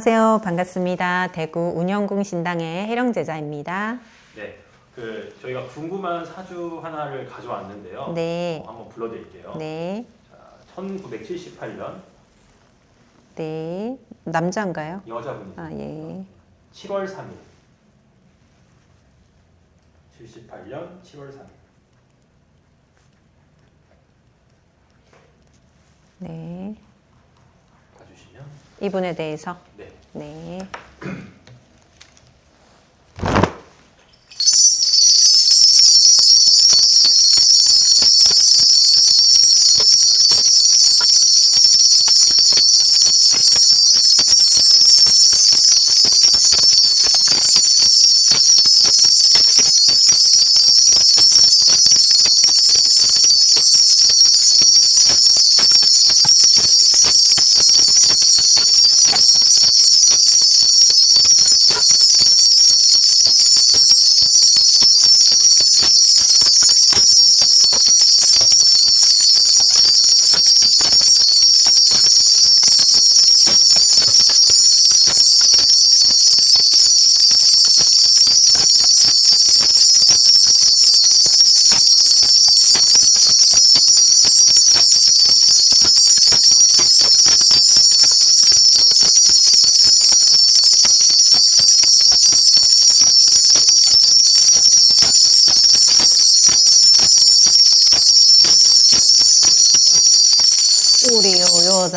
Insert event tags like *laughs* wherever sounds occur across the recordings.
안녕하세요. 반갑습니다. 대구 운영궁 신당의 해령 제자입니다. 네, 그 저희가 궁금한 사주 하나를 가져왔는데요. 네. 어, 한번 불러 드릴게요. 네. 자, 1978년 네. 남자인가요? 여자분이죠. 아, 예. 7월 3일. 78년 7월 3일. 네. 봐주시면 이분에 대해서. 네. 네.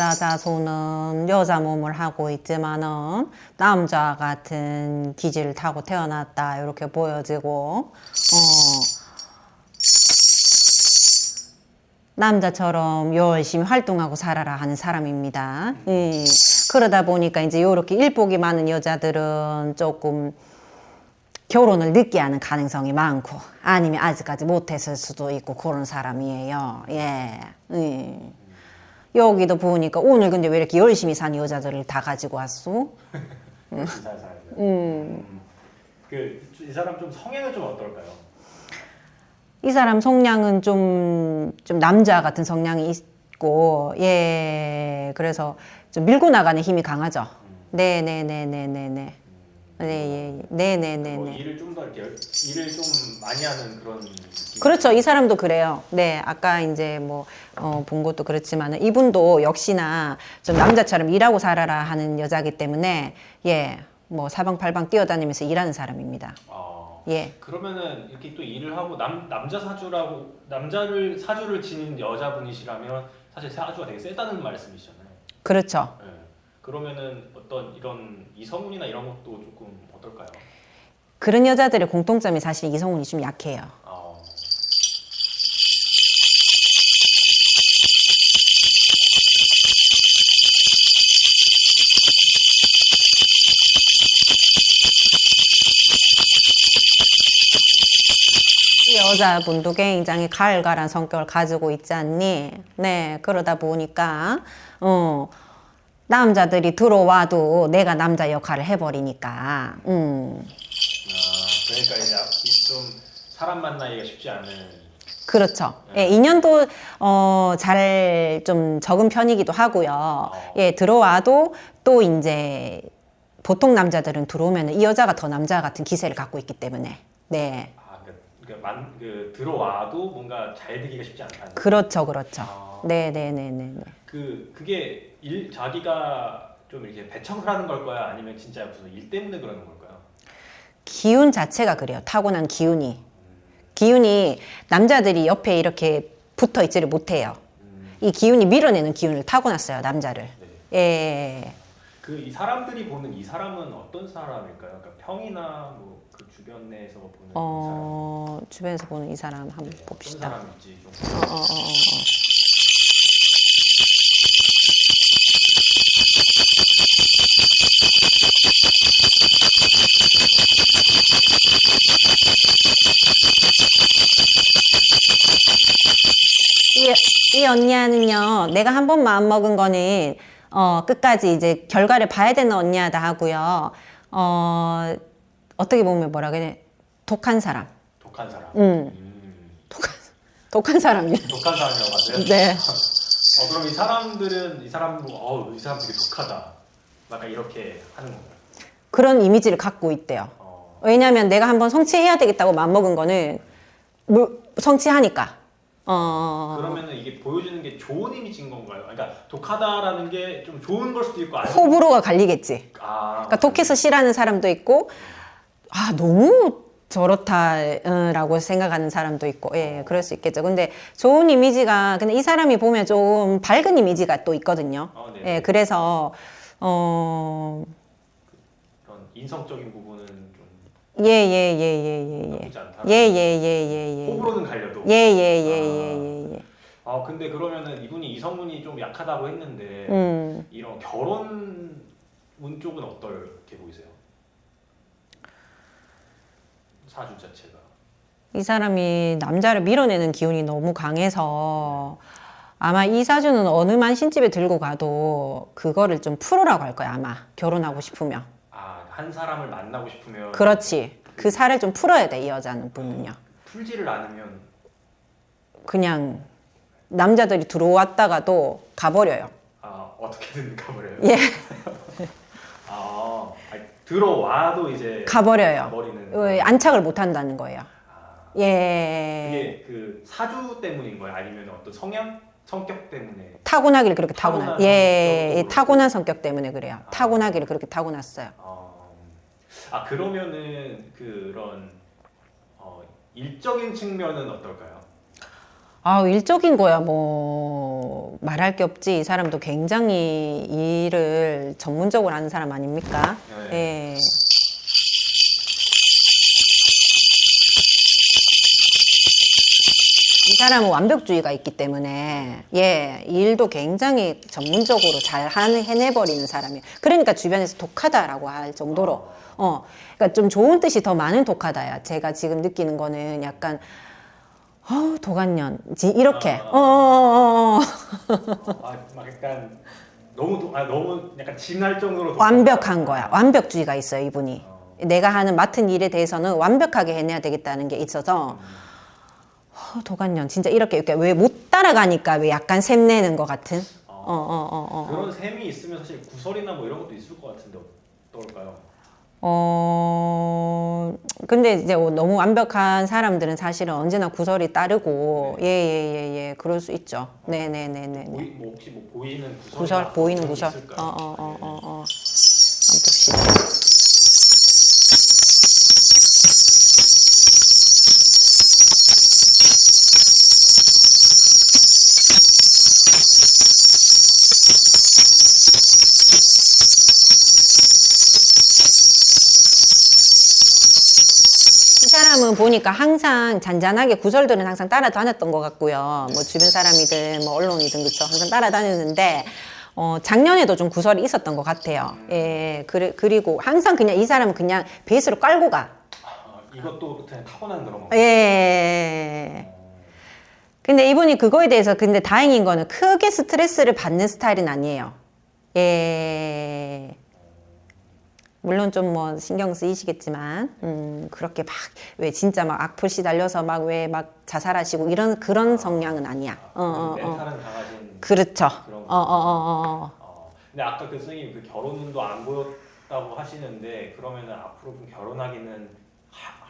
여자 자손은 여자 몸을 하고 있지만은 남자 같은 기질을 타고 태어났다 이렇게 보여지고 어 남자처럼 열심히 활동하고 살아라 하는 사람입니다. 예. 그러다 보니까 이제 이렇게 일복이 많은 여자들은 조금 결혼을 늦게 하는 가능성이 많고 아니면 아직까지 못했을 수도 있고 그런 사람이에요. 예. 예. 여기도 보니까 오늘 근데 왜 이렇게 열심히 사는 여자들을 다 가지고 왔어? *laughs* 살아요. 음. 그이 사람 좀 성향은 좀 어떨까요? 이 사람 성향은 좀, 좀 남자 같은 성향이 있고, 예, 그래서 좀 밀고 나가는 힘이 강하죠. 네네네네네네. 네, 예, 예. 뭐 네네네네. 일을 좀 더 이렇게 열- 일을 좀 많이 하는 그런 느낌. 그렇죠. 이 사람도 그래요. 네. 아까 이제 뭐, 어, 본 것도 그렇지만 이분도 역시나 좀 남자처럼 일하고 살아라 하는 여자기 때문에, 예, 뭐 사방팔방 뛰어다니면서 일하는 사람입니다. 아, 예. 그러면은 이렇게 또 일을 하고 남 남자 사주라고 남자를 사주를 지닌 여자분이시라면 사실 사주가 되게 세다는 말씀이시잖아요. 그렇죠. 네. 그러면은 어떤 이런 이성운이나 이런 것도 조금 어떨까요? 그런 여자들의 공통점이 사실 이성운이 좀 약해요. 아, 이 여자분도 굉장히 가을가란 성격을 가지고 있지 않니? 네, 그러다 보니까, 어, 남자들이 들어와도 내가 남자 역할을 해버리니까, 음, 아, 그러니까 이제 좀 사람 만나기가 쉽지 않은. 그렇죠. 예, 인연도, 어, 잘 좀 적은 편이기도 하고요. 예, 들어와도 또 이제, 보통 남자들은 들어오면 이 여자가 더 남자 같은 기세를 갖고 있기 때문에, 네. 아, 그, 그, 만, 그 들어와도 뭔가 잘 되기가 쉽지 않다는. 그렇죠, 그렇죠. 아, 네 네 네네. 그 그게 일 자기가 좀 이렇게 배척을 하는 걸까요? 아니면 진짜 무슨 일 때문에 그러는 걸까요? 기운 자체가 그래요. 타고난 기운이. 기운이 남자들이 옆에 이렇게 붙어 있지를 못해요. 음, 이 기운이 밀어내는 기운을 타고났어요, 남자를. 네. 예. 그이 사람들이 보는 이 사람은 어떤 사람일까요? 그러니까 평이나 뭐 그 주변 내에서 보는 어, 주변에서 보는 이 사람 한번 이 사람 네, 봅시다. 어떤 사람일지 좀 어, 어, 어, 어. 내가 한 번 마음 먹은 거는, 어, 끝까지 이제 결과를 봐야 되는 언니야다 하고요. 어, 어떻게 보면 뭐라 그래? 독한 사람. 독한 사람. 음, 음, 독한, 독한 사람이요. *laughs* 독한 사람이라고 하세요? 네. 어, 그럼 이 사람들은 이 사람도 어 이 사람 되게 독하다. 약간 이렇게 하는 건가요? 그런 이미지를 갖고 있대요. 어, 왜냐하면 내가 한번 성취해야 되겠다고 마음먹은 거는 물, 성취하니까. 어, 그러면은 이게 보여주는 게 좋은 이미지인 건가요? 그러니까 독하다라는 게 좀 좋은 걸 수도 있고 아니 호불호가 갈리겠지. 아, 그러니까 독해서 싫어하는 사람도 있고, 아, 너무 저렇다라고 생각하는 사람도 있고, 예, 그럴 수 있겠죠. 근데 좋은 이미지가, 근데 이 사람이 보면 좀 밝은 이미지가 또 있거든요. 어, 네. 예, 그래서, 어, 그런 인성적인 부분은 좀 예, 예, 예, 예, 예, 예. 나쁘지 않다. 예, 예, 예, 예, 예. 호불호는 갈려도. 예, 예, 예, 예, 예, 예. 아 근데 그러면은 이분이 이성문이 좀 약하다고 했는데 음. 이런 결혼 운 쪽은 어떻게 보이세요? 사주 자체가. 이 사람이 남자를 밀어내는 기운이 너무 강해서 아마 이 사주는 어느 만 신집에 들고 가도 그거를 좀 풀으라고 할 거야, 아마. 결혼하고 싶으면. 아한 사람을 만나고 싶으면 그렇지. 그 살을 좀 풀어야 돼, 이 여자는 분은요. 풀지를 않으면 그냥 남자들이 들어왔다가도 가버려요. 아 어떻게든 *laughs* 가버려요. 예. *laughs* 아 들어와도 이제 가버려요. 버리는. 왜 안착을 못 한다는 거예요. 아, 예. 이게 그 사주 때문인 거예요? 아니면 어떤 성향, 성격 때문에? 타고나기를 그렇게 타고나. 타고난 예, 성격으로. 타고난 성격 때문에 그래요. 아. 타고나기를 그렇게 타고났어요. 어, 아 그러면은 그런 어, 일적인 측면은 어떨까요? 아, 일적인 거야, 뭐, 말할 게 없지. 이 사람도 굉장히 일을 전문적으로 하는 사람 아닙니까? 네. 예. 사람은 완벽주의가 있기 때문에, 예, 일도 굉장히 전문적으로 잘 해내버리는 사람이에요. 그러니까 주변에서 독하다라고 할 정도로, 어, 그러니까 좀 좋은 뜻이 더 많은 독하다야. 제가 지금 느끼는 거는 약간, 어우, 도간년. 지- 이렇게. 아. 어, 어, 어, 어. 아, 막 약간 너무 도, 아 너무 약간 진할 정도로 완벽한 거야. 완벽주의가 있어요, 이분이. 어, 내가 하는 맡은 일에 대해서는 완벽하게 해내야 되겠다는 게 있어서, 어, 도간년. 진짜 이렇게, 이렇게 왜 못 따라가니까 왜 약간 샘 내는 것 같은? 어, 어, 어, 어. 어. 그런 셈이 있으면 사실 구설이나 뭐 이런 것도 있을 것 같은데 어떨까요? 어, 근데 이제 너무 완벽한 사람들은 사실은 언제나 구설이 따르고, 예, 예, 예, 예, 그럴 수 있죠. 네네네네. 보이, 뭐 혹시 뭐 보이는 구설 구설, 보이는 구설. 어, 어, 어, 어, 어. 한번 사람은 보니까 항상 잔잔하게 구설들은 항상 따라다녔던 것 같고요. 뭐 주변 사람이든 뭐 언론이든 그쵸. 항상 따라다녔는데 어, 작년에도 좀 구설이 있었던 것 같아요. 예, 그리, 그리고 항상 그냥 이 사람은 그냥 베이스로 깔고 가. 아, 이것도 그냥 타고난 그런 거. 예. 근데 이분이 그거에 대해서 근데 다행인 거는 크게 스트레스를 받는 스타일은 아니에요. 예. 물론 좀 뭐 신경 쓰이시겠지만, 음, 그렇게 막, 왜 진짜 막 악플 시달려서 막 왜 막 자살하시고 이런 그런 성향은 아니야. 어, 어, 어. 멘탈은 강하신 그렇죠. 그런 어, 어, 어, 어. 어, 근데 아까 그 선생님 그 결혼운도 안 보였다고 하시는데 그러면은 앞으로 좀 결혼하기는 하-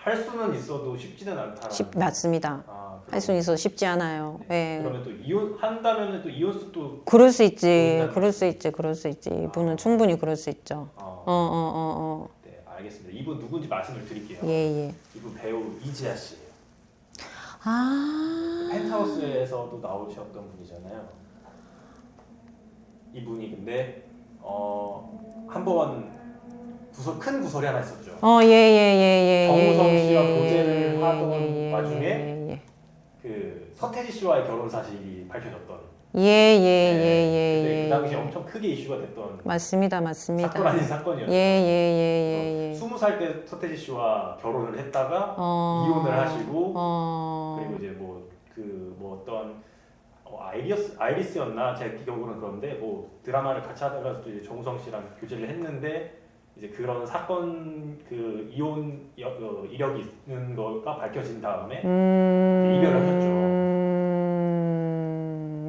할 수는 있어도 쉽지는 않다. 쉽, 맞습니다. 아, 할수 있어 쉽지 않아요. 예. 그러면 또 이혼 한다면은 또 이혼 수도 그럴 수 있지. 그럴 수 있지. 그럴 수 있지. 이분은 충분히 그럴 수 있죠. 어, 어, 어, 어, 어. 네 알겠습니다. 이분 누군지 말씀을 드릴게요. 예, 예. 이분 배우 이지아 씨. 아. 펜트하우스에서도 나오셨던 분이잖아요. 이분이 근데 어, 어한번 구설 큰 구설이 하나 있었죠. 어, 예, 예, 예, 예. 정우성 예, 씨와 예, 예, 하던 예, 예, 와중에 예, 예. 그 서태지 씨와의 결혼 사실이 밝혀졌던. 예, 예, 예, 네, 예, 예. 그 당시에 예. 엄청 크게 이슈가 됐던 맞습니다, 맞습니다. 사건 아닌 사건이었죠. 예, 예, 예, 예, 예. 스무 살 때 서태지 씨와 결혼을 했다가 어. 이혼을 하시고 어. 그리고 이제 뭐 그뭐 어떤 어, 아이리스 아이리스였나 제 기억으로는 그런데 뭐 드라마를 같이 하다가 또 이제 정우성 씨랑 교제를 했는데 이제 그런 사건 그 이혼 여, 어, 이력이 있는 거가 밝혀진 다음에 음. 이별을 하셨죠. 음.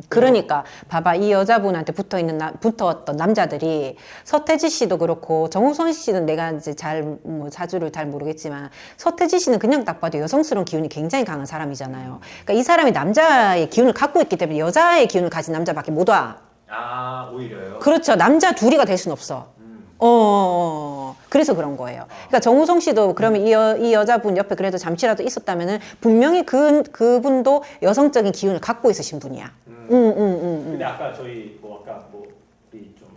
그러니까 봐봐 이 여자분한테 붙어 있는 나, 붙어왔던 남자들이 서태지 씨도 그렇고 정우성 씨는 내가 이제 잘 뭐 자주를 잘 모르겠지만 서태지 씨는 그냥 딱 봐도 여성스러운 기운이 굉장히 강한 사람이잖아요. 그러니까 이 사람이 남자의 기운을 갖고 있기 때문에 여자의 기운을 가진 남자밖에 못 와. 아 오히려요. 그렇죠. 남자 둘이가 될순 없어. 음. 어, 그래서 그런 거예요. 그러니까 정우성 씨도 그러면 이, 여, 이 여자분 옆에 그래도 잠시라도 있었다면은 분명히 그, 그분도 여성적인 기운을 갖고 있으신 분이야. 음. 응, 응, 응, 응. 근데 아까 저희 뭐 아까 뭐 우리 좀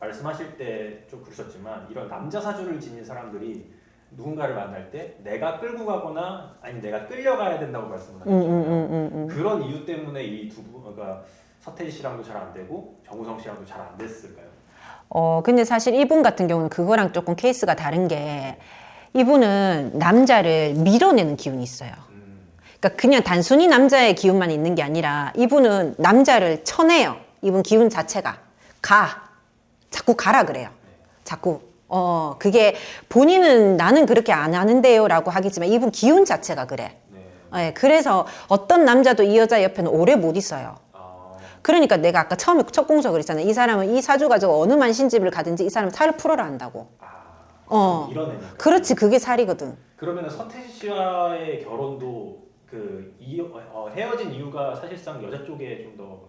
말씀하실 때 좀 그러셨지만 이런 남자 사주를 지닌 사람들이 누군가를 만날 때 내가 끌고 가거나 아니 내가 끌려가야 된다고 말씀을 응, 하셨잖아요. 응, 응, 응, 응. 그런 이유 때문에 이 두 분, 그러니까 서태지 씨랑도 잘 안 되고 정우성 씨랑도 잘 안 됐을까요? 어, 근데 사실 이분 같은 경우는 그거랑 조금 케이스가 다른 게 이분은 남자를 밀어내는 기운이 있어요. 음, 그러니까 그냥 단순히 남자의 기운만 있는 게 아니라 이분은 남자를 쳐내요. 이분 기운 자체가 가 자꾸 가라 그래요. 자꾸 어 그게 본인은 나는 그렇게 안 하는데요 라고 하겠지만 이분 기운 자체가 그래. 네. 예, 그래서 어떤 남자도 이 여자 옆에는 오래 못 있어요. 아, 그러니까 내가 아까 처음에 첫 공서 그랬잖아요. 이 사람은 이 사주 가지고 어느 만신집을 가든지 이 사람은 살을 풀어라 한다고. 아, 어. 그렇지 그게 살이거든. 그러면 서태지 씨와의 결혼도 그 이, 어, 헤어진 이유가 사실상 여자 쪽에 좀 더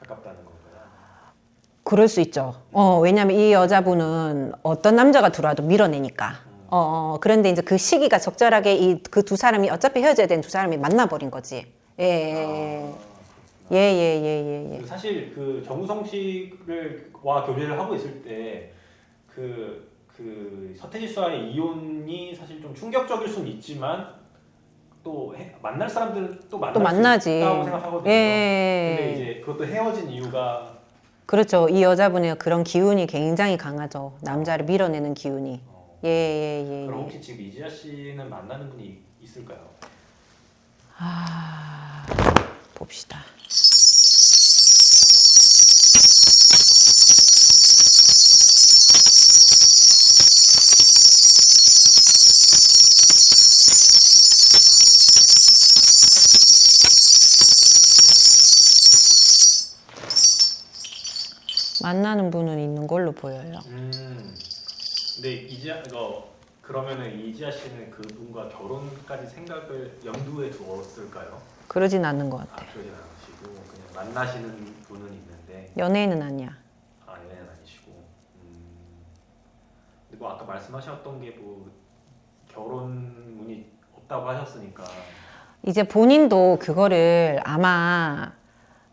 가깝다는 건가요? 그럴 수 있죠. 어, 왜냐면 이 여자분은 어떤 남자가 들어와도 밀어내니까. 어, 어, 그런데 이제 그 시기가 적절하게 이 그 두 사람이 어차피 헤어져야 되는 두 사람이 만나버린 거지. 예, 예, 예, 예, 예, 예, 예. 그 사실 그 정우성 씨를 와 교제를 하고 있을 때그 그 서태지 씨와의 이혼이 사실 좀 충격적일 수는 있지만 또 해- 만날 사람들은 또 만날 또 만나지. 수 있다고 생각하거든요. 예. 근데 이제 그것도 헤어진 이유가 그렇죠. 이 여자분의 그런 기운이 굉장히 강하죠. 남자를 밀어내는 기운이. 어, 예, 예, 예, 그럼 예. 혹시 지금 이지아 씨는 만나는 분이 있을까요? 아, 봅시다. 만나는 분은 있는 걸로 보여요. 음. 근데 이지아 이거 그러면은 이지아 씨는 그분과 결혼까지 생각을 염두에 두었을까요? 그러진 않는 것아 같아. 그 러진 않으시고 그냥 만나시는 분은 있는데 연예인은 아니야. 아 연애는 아니시고 음. 근데 뭐 아까 말씀하셨던 게 뭐 결혼문이 없다고 하셨으니까 이제 본인도 그거를 아마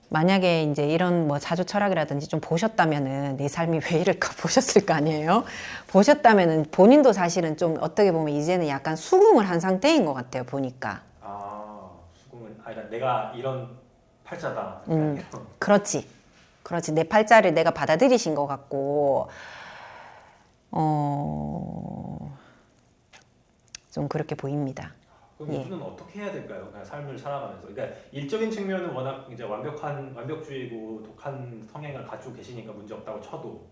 만약에 이제 이런 뭐 자주 철학이라든지 좀 보셨다면은 내 삶이 왜 이럴까 *laughs* 보셨을 거 아니에요? 보셨다면은 본인도 사실은 좀 어떻게 보면 이제는 약간 수긍을 한 상태인 것 같아요 보니까 아 아 그러니까 내가 이런 팔자다 음. 이런. 그렇지 그렇지 내 팔자를 내가 받아들이신 것 같고 어. 좀 그렇게 보입니다. 그럼 예. 이분은 어떻게 해야 될까요? 그냥 삶을 살아가면서 그러니까 일적인 측면은 워낙 이제 완벽한 완벽주의고 독한 성향을 가지고 계시니까 문제 없다고 쳐도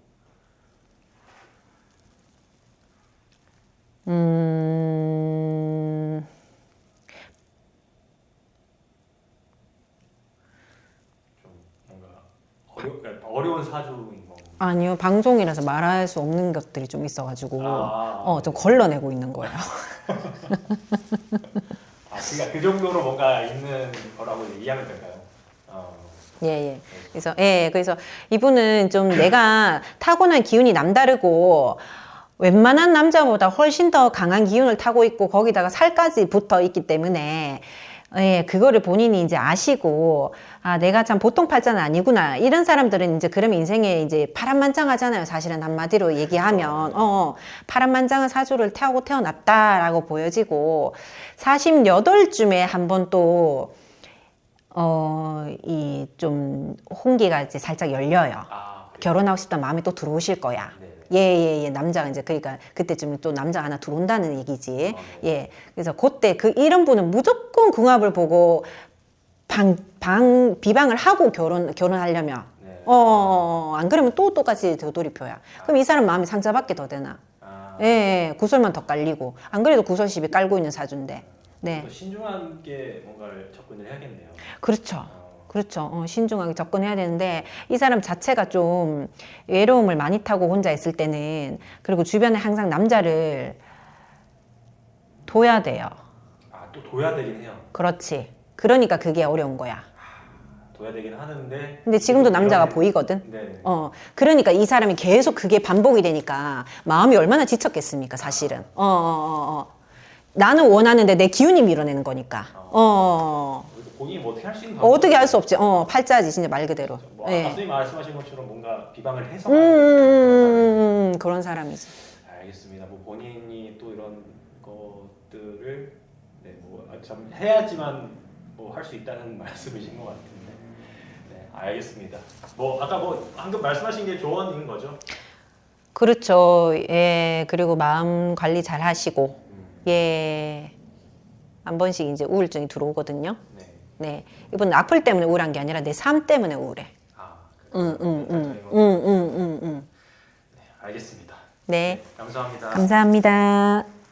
음, 좀 뭔가 어려, 그러니까 어려 운 사주인 거. 아니요 방송이라서 말할 수 없는 것들이 좀 있어가지고 아, 어, 좀 걸러내고 있는 거예요. *laughs* 아, 그러니까 그 정도로 뭔가 있는 거라고 이해하면 될까요? 어, 예, 예. 그래서, 예, 그래서 이분은 좀 *clears throat* 내가 타고난 기운이 남다르고, 웬만한 남자보다 훨씬 더 강한 기운을 타고 있고, 거기다가 살까지 붙어 있기 때문에, 예, 그거를 본인이 이제 아시고, 아, 내가 참 보통 팔자는 아니구나. 이런 사람들은 이제 그러면 인생에 이제 파란만장하잖아요. 사실은 한마디로 얘기하면. 어, 어, 파란만장한 사주를 타고 태어났다라고 보여지고, 48쯤에 한번 또, 어, 이 좀 홍기가 이제 살짝 열려요. 아? 결혼하고 싶다 마음이 또 들어오실 거야. 네. 예, 예, 예. 남자가 이제 그러니까 그때쯤 또 남자 하나 들어온다는 얘기지. 아, 네. 예. 그래서 그때 그 이런 분은 무조건 궁합을 보고 방, 방, 비방을 하고 결혼, 결혼하려면. 네. 어, 어, 안 그러면 또 똑같이 되돌이표야. 그럼 이 사람 마음이 상처받게 더 되나? 아, 예, 예. 구설만 더 깔리고. 안 그래도 구설 시비 깔고 있는 사주인데. 네. 또 신중하게 뭔가를 접근을 해야겠네요. 그렇죠. 어, 그렇죠. 어, 신중하게 접근해야 되는데 이 사람 자체가 좀 외로움을 많이 타고 혼자 있을 때는 그리고 주변에 항상 남자를 둬야 돼요. 아 또 둬야 되긴 해요. 그렇지. 그러니까 그게 어려운 거야. 둬야 되긴 하는데. 근데 지금도 남자가 이런- 보이거든. 네. 어, 그러니까 이 사람이 계속 그게 반복이 되니까 마음이 얼마나 지쳤겠습니까, 사실은. 어, 어, 어, 어. 나는 원하는데 내 기운이 밀어내는 거니까. 어, 그래서 본인이 뭐 어떻게 할 수 있는 어, 어떻게 할 수 없지. 어, 팔자지, 진짜 말 그대로. 뭐 예. 아까 선생님 말씀하신 것처럼 뭔가 비방을 해서 음, 음, 음, 음, 그런 사람이지. 알겠습니다. 뭐 본인이 또 이런 것들을 네, 뭐좀 해야지만 뭐 할 수 있다는 *laughs* 말씀이신 것 같은데. 네, 알겠습니다. 뭐 아까 뭐 방금 말씀하신 게 조언인 거죠? 그렇죠. 예, 그리고 마음 관리 잘 하시고, 음, 예. 한 번씩 이제 우울증이 들어오거든요. 네. 네. 이분은 악플 때문에 우울한 게 아니라 내 삶 때문에 우울해. 아, 응, 응, 응, 네, 응, 응, 응, 응. 알겠습니다. 네. 감사합니다. 감사합니다.